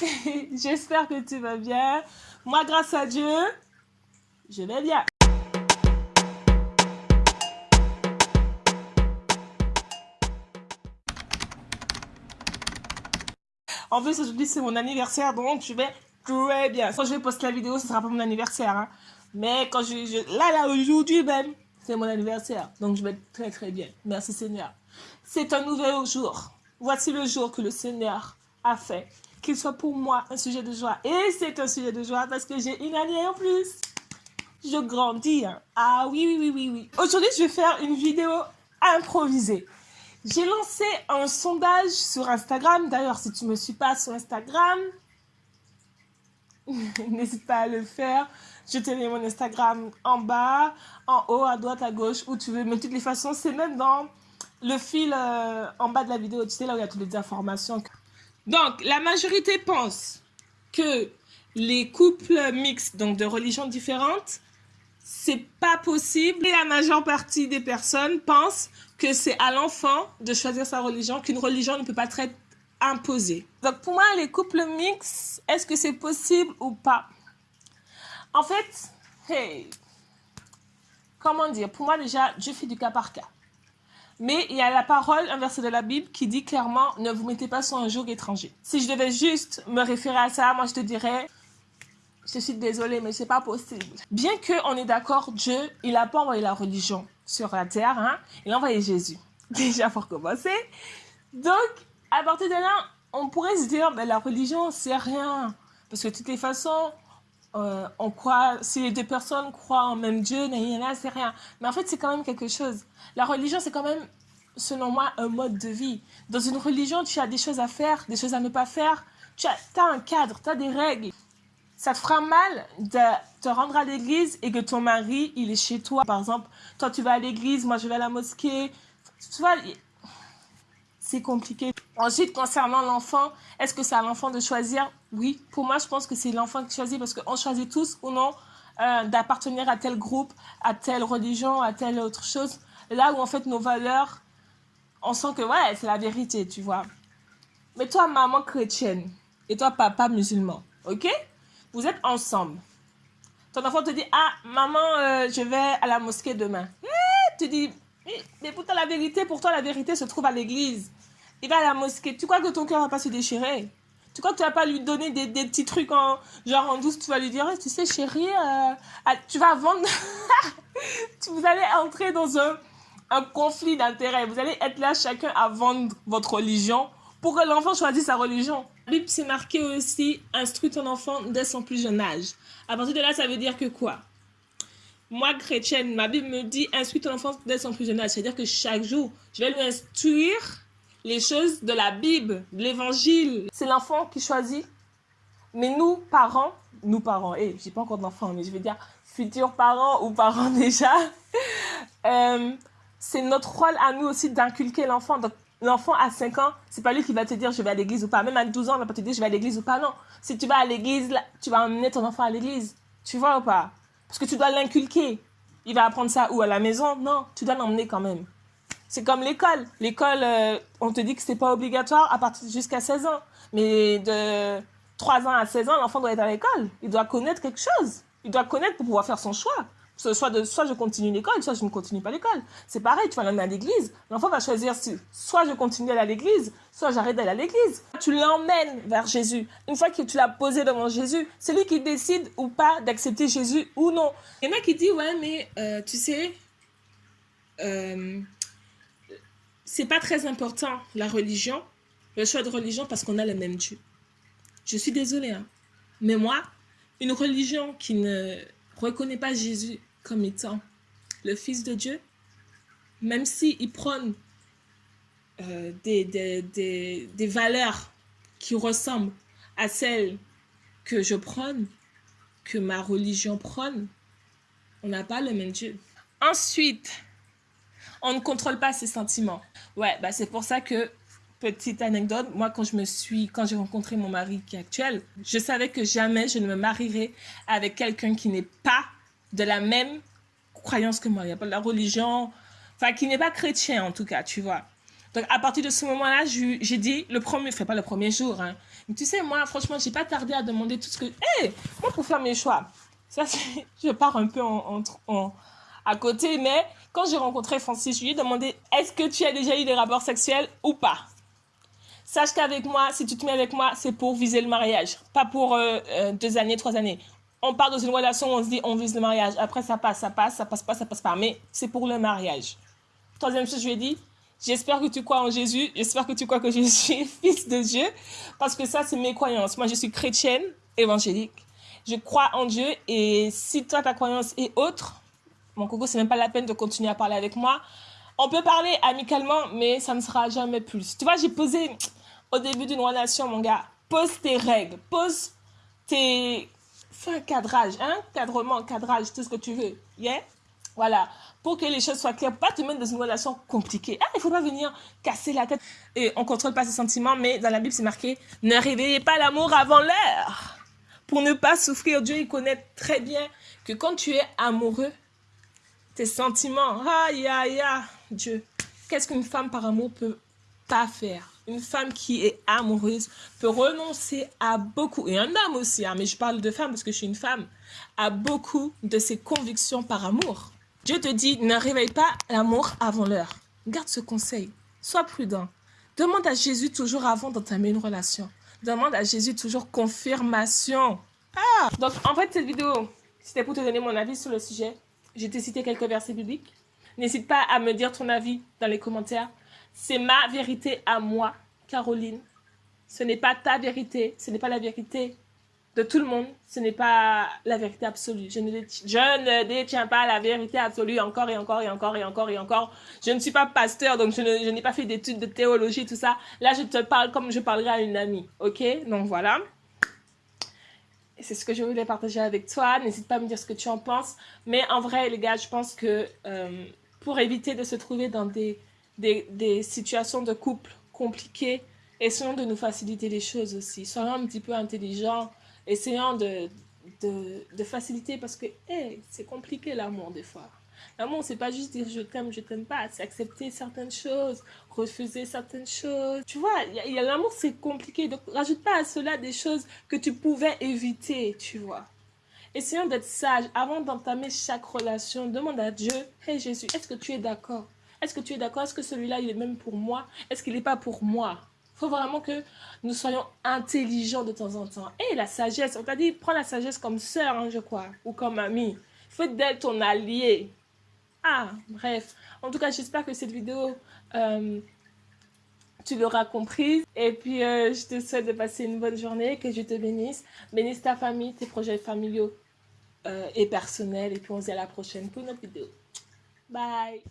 J'espère que tu vas bien. Moi, grâce à Dieu, je vais bien. En plus, aujourd'hui, c'est mon anniversaire, donc je vais très bien. Quand je vais poster la vidéo, ce sera pas mon anniversaire. Hein. Mais quand je, Là, là, aujourd'hui même, c'est mon anniversaire. Donc, je vais très, très bien. Merci, Seigneur. C'est un nouvel jour. Voici le jour que le Seigneur a fait. Qu'il soit pour moi un sujet de joie. Et c'est un sujet de joie parce que j'ai une année en plus. Je grandis. Hein. Ah oui, oui, oui, oui, oui. Aujourd'hui, je vais faire une vidéo improvisée. J'ai lancé un sondage sur Instagram. D'ailleurs, si tu ne me suis pas sur Instagram, n'hésite pas à le faire. Je te mets mon Instagram en bas, en haut, à droite, à gauche, où tu veux. Mais de toutes les façons, c'est même dans le fil euh, en bas de la vidéo. Tu sais, là où il y a toutes les informations. Donc, la majorité pense que les couples mixtes, donc de religions différentes, c'est pas possible. Et la majeure partie des personnes pensent que c'est à l'enfant de choisir sa religion, qu'une religion ne peut pas être imposée. Donc pour moi, les couples mixtes, est-ce que c'est possible ou pas? En fait, hey, comment dire? Pour moi déjà, je fais du cas par cas. Mais il y a la parole, un verset de la Bible qui dit clairement, ne vous mettez pas sur un joug étranger. Si je devais juste me référer à ça, moi je te dirais, je suis désolée, mais c'est pas possible. Bien qu'on est d'accord, Dieu, il n'a pas envoyé la religion sur la terre, hein, il a envoyé Jésus. Déjà pour commencer. Donc, à partir de là, on pourrait se dire, ben, la religion, c'est rien. Parce que de toutes les façons, euh, on croit, si les deux personnes croient en même Dieu, c'est rien. Mais en fait, c'est quand même quelque chose. La religion, c'est quand même, selon moi, un mode de vie. Dans une religion, tu as des choses à faire, des choses à ne pas faire. Tu as, as un cadre, tu as des règles ça te fera mal de te rendre à l'église et que ton mari, il est chez toi. Par exemple, toi, tu vas à l'église, moi, je vais à la mosquée. Tu vois, c'est compliqué. Ensuite, concernant l'enfant, est-ce que c'est à l'enfant de choisir? Oui, pour moi, je pense que c'est l'enfant qui choisit parce qu'on choisit tous ou non euh, d'appartenir à tel groupe, à telle religion, à telle autre chose. Là où, en fait, nos valeurs, on sent que, ouais, c'est la vérité, tu vois. Mais toi, maman chrétienne, et toi, papa musulman, ok? Vous êtes ensemble. Ton enfant te dit, ah, maman, euh, je vais à la mosquée demain. Eh, tu dis, mais pourtant la vérité, pour toi, la vérité se trouve à l'église. Il va à la mosquée. Tu crois que ton cœur va pas se déchirer? Tu crois que tu vas pas lui donner des, petits trucs en genre en douce Tu vas lui dire, tu sais, chérie, euh, ah, tu vas vendre. vous allez entrer dans un, un conflit d'intérêts. Vous allez être là chacun à vendre votre religion pour que l'enfant choisisse sa religion. La Bible, c'est marqué aussi « instruis ton enfant dès son plus jeune âge ». À partir de là, ça veut dire que quoi? Moi, chrétienne, ma Bible me dit « instruis ton enfant dès son plus jeune âge ». C'est-à-dire que chaque jour, je vais lui instruire les choses de la Bible, de l'Évangile. C'est l'enfant qui choisit. Mais nous, parents, nous parents, et eh, j'ai pas encore d'enfant, mais je vais dire futurs parents ou parents déjà, euh, c'est notre rôle à nous aussi d'inculquer l'enfant. Donc, l'enfant à 5 ans, c'est pas lui qui va te dire je vais à l'église ou pas. Même à 12 ans, il va pas te dire je vais à l'église ou pas. Non. Si tu vas à l'église, tu vas emmener ton enfant à l'église. Tu vois ou pas? Parce que tu dois l'inculquer. Il va apprendre ça où? À la maison? Non, tu dois l'emmener quand même. C'est comme l'école. L'école, euh, on te dit que c'est pas obligatoire à partir jusqu'à 16 ans. Mais de 3 ans à 16 ans, l'enfant doit être à l'école. Il doit connaître quelque chose. Il doit connaître pour pouvoir faire son choix. Soit, de, soit je continue l'école, soit je ne continue pas l'école. C'est pareil, tu vas l'emmener à l'église. L'enfant va choisir si, soit je continue à l'église, soit j'arrête d'aller à l'église. Tu l'emmènes vers Jésus. Une fois que tu l'as posé devant Jésus, c'est lui qui décide ou pas d'accepter Jésus ou non. Il y en a qui disent, ouais, mais euh, tu sais, euh, c'est pas très important la religion, le choix de religion parce qu'on a le même Dieu. Je suis désolée, hein. mais moi, une religion qui ne reconnaît pas Jésus comme étant le Fils de Dieu, même s'il prône euh, des, des, des, valeurs qui ressemblent à celles que je prône, que ma religion prône, on n'a pas le même Dieu. Ensuite, on ne contrôle pas ses sentiments. Ouais, bah c'est pour ça que, petite anecdote, moi quand je me suis, quand j'ai rencontré mon mari qui est actuel, je savais que jamais je ne me marierais avec quelqu'un qui n'est pas de la même croyance que moi. Il n'y a pas de la religion, enfin, qui n'est pas chrétien en tout cas, tu vois. Donc, à partir de ce moment-là, j'ai dit, le premier, enfin pas le premier jour, hein. Mais tu sais, moi, franchement, j'ai pas tardé à demander tout ce que... Hé, moi, pour faire mes choix, ça, je pars un peu en, en, côté, mais quand j'ai rencontré Francis, je lui ai demandé, est-ce que tu as déjà eu des rapports sexuels ou pas? Sache qu'avec moi, si tu te mets avec moi, c'est pour viser le mariage, pas pour euh, euh, deux années, trois années. On part dans une relation, on se dit, on vise le mariage. Après, ça passe, ça passe, ça passe pas, ça passe pas. Mais c'est pour le mariage. Troisième chose, je lui ai dit, j'espère que tu crois en Jésus, j'espère que tu crois que je suis fils de Dieu, parce que ça, c'est mes croyances. Moi, je suis chrétienne, évangélique. Je crois en Dieu, et si toi, ta croyance est autre, mon coco, c'est même pas la peine de continuer à parler avec moi. On peut parler amicalement, mais ça ne sera jamais plus. Tu vois, j'ai posé au début d'une relation, mon gars, pose tes règles, pose tes... Fais un cadrage, hein, cadrement, cadrage, tout ce que tu veux, yeah? Voilà, pour que les choses soient claires, pas te mettre dans une relation compliquée. Ah, il faut pas venir casser la tête. Et on contrôle pas ses sentiments, mais dans la Bible, c'est marqué, ne réveillez pas l'amour avant l'heure. Pour ne pas souffrir, Dieu, il connaît très bien que quand tu es amoureux, tes sentiments, aïe, aïe, aïe, Dieu, qu'est-ce qu'une femme par amour peut pas faire? Une femme qui est amoureuse peut renoncer à beaucoup, et un homme aussi, hein, mais je parle de femme parce que je suis une femme, à beaucoup de ses convictions par amour. Dieu te dit, ne réveille pas l'amour avant l'heure. Garde ce conseil. Sois prudent. Demande à Jésus toujours avant d'entamer une relation. Demande à Jésus toujours confirmation. Ah Donc, en fait, cette vidéo, c'était pour te donner mon avis sur le sujet. J'ai te cité quelques versets bibliques. N'hésite pas à me dire ton avis dans les commentaires. C'est ma vérité à moi, Caroline. Ce n'est pas ta vérité, ce n'est pas la vérité de tout le monde, ce n'est pas la vérité absolue. Je ne, je ne détiens pas la vérité absolue encore et encore et encore et encore et encore. Je ne suis pas pasteur, donc je n'ai pas fait d'études de théologie, tout ça. Là, je te parle comme je parlerai à une amie, ok? Donc voilà. C'est ce que je voulais partager avec toi. N'hésite pas à me dire ce que tu en penses. Mais en vrai, les gars, je pense que euh, pour éviter de se trouver dans des des, situations de couple compliquées, essayons de nous faciliter les choses aussi. Soyons un petit peu intelligents, essayons de, de, faciliter parce que c'est compliqué l'amour des fois. L'amour, c'est pas juste dire je t'aime, je t'aime pas, c'est accepter certaines choses, refuser certaines choses. Tu vois, y a, l'amour, c'est compliqué. Donc, rajoute pas à cela des choses que tu pouvais éviter, tu vois. Essayons d'être sages avant d'entamer chaque relation. Demande à Dieu, hey Jésus, est-ce que tu es d'accord? Est-ce que tu es d'accord? Est-ce que celui-là, il est même pour moi? Est-ce qu'il n'est pas pour moi Il faut vraiment que nous soyons intelligents de temps en temps. Et la sagesse, on t'a dit, prends la sagesse comme sœur, hein, je crois, ou comme amie. Fais d'elle ton allié. Ah, bref. En tout cas, j'espère que cette vidéo, euh, tu l'auras comprise. Et puis, euh, je te souhaite de passer une bonne journée, que je te bénisse. Bénisse ta famille, tes projets familiaux euh, et personnels. Et puis, on se dit à la prochaine pour une autre vidéo. Bye